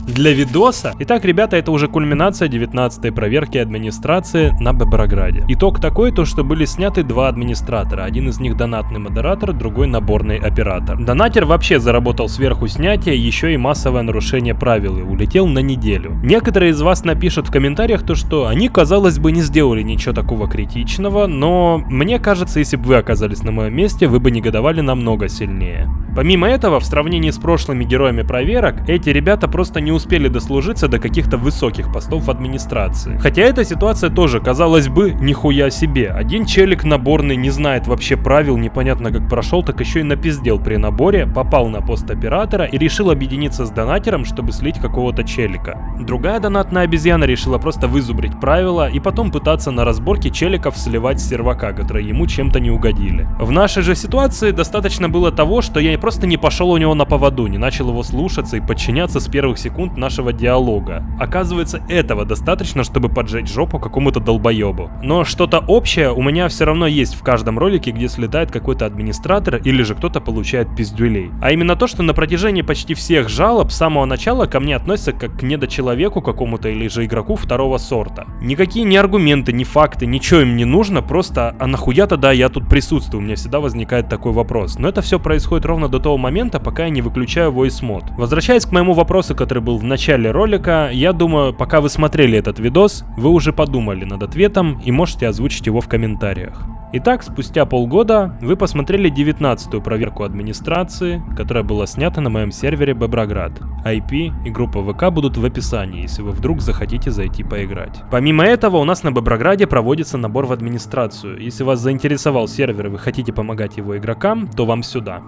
Для видоса. Итак, ребята, это уже кульминация 19-й проверки администрации на Беброграде. Итог такой, то что были сняты два администратора. Один из них донатный модератор, другой наборный оператор. Донатер вообще заработал сверху снятия, еще и массовое нарушение правил и улетел на неделю. Некоторые из вас напишут в комментариях то, что они, казалось бы, не сделали ничего такого критичного, но мне кажется, если бы вы оказались на моем месте, вы бы негодовали намного сильнее. Помимо этого, в сравнении с прошлыми героями проверок, эти ребята просто не успели дослужиться до каких-то высоких постов в администрации. Хотя эта ситуация тоже, казалось бы, нихуя себе. Один челик наборный не знает вообще правил, непонятно как прошел, так еще и напиздел при наборе, попал на пост оператора и решил объединиться с донатером, чтобы слить какого-то челика. Другая донатная обезьяна решила просто вызубрить правила и потом пытаться на разборке челиков сливать сервака, которые ему чем-то не угодили. В нашей же ситуации достаточно было того, что я просто не пошел у него на поводу, не начал его слушаться и подчиняться с первых секунд нашего диалога. Оказывается, этого достаточно, чтобы поджечь жопу какому-то долбоебу. Но что-то общее у меня все равно есть в каждом ролике, где слетает какой-то администратор или же кто-то получает пиздюлей. А именно то, что на протяжении почти всех жалоб с самого начала ко мне относятся как к недочеловеку какому-то или же игроку второго сорта. Никакие ни аргументы, ни факты, ничего им не нужно, просто а нахуя тогда я тут присутствую? У меня всегда возникает такой вопрос. Но это все происходит ровно до того момента, пока я не выключаю voice мод. Возвращаясь к моему вопросу, который был в начале ролика, я думаю, пока вы смотрели этот видос, вы уже подумали над ответом и можете озвучить его в комментариях. Итак, спустя полгода вы посмотрели 19-ю проверку администрации, которая была снята на моем сервере Боброград. IP и группа ВК будут в описании, если вы вдруг захотите зайти поиграть. Помимо этого, у нас на Боброграде проводится набор в администрацию. Если вас заинтересовал сервер и вы хотите помогать его игрокам, то вам сюда.